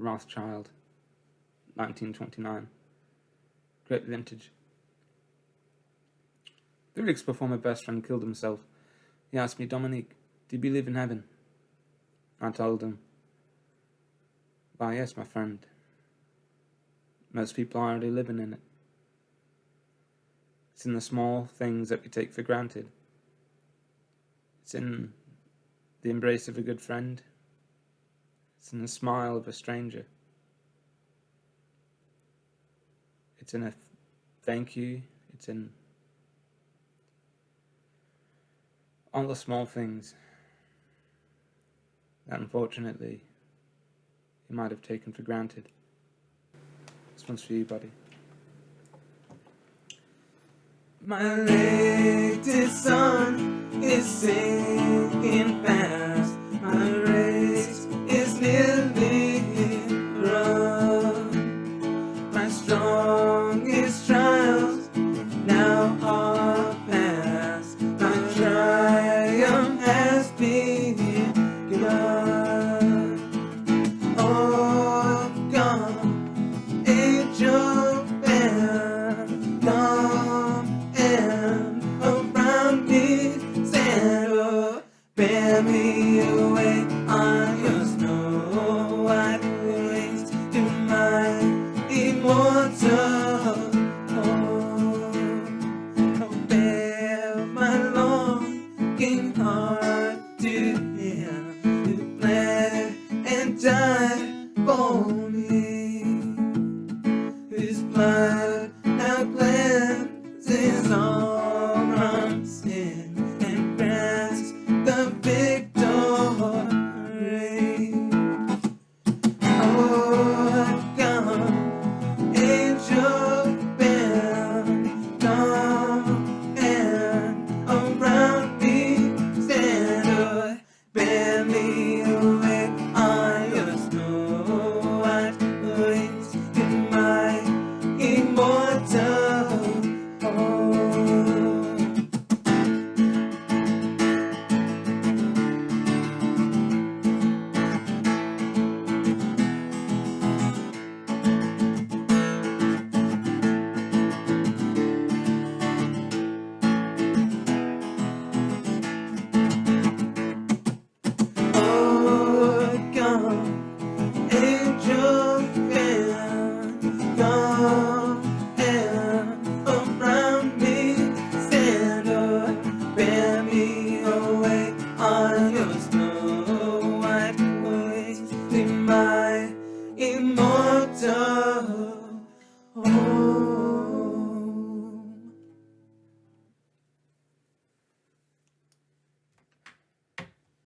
Rothschild, 1929. Great vintage. Before my best friend killed himself, he asked me, Dominique, do you believe in heaven? I told him, Why, yes, my friend. Most people are already living in it. It's in the small things that we take for granted. It's in the embrace of a good friend. It's in the smile of a stranger. It's in a thank you. It's in all the small things that unfortunately you might have taken for granted. This one's for you, buddy. My latest sun is sinking fast. Bear me away on your snow white wings to my immortal home. Oh, bear my longing heart to him to play and die for me. me. something mine.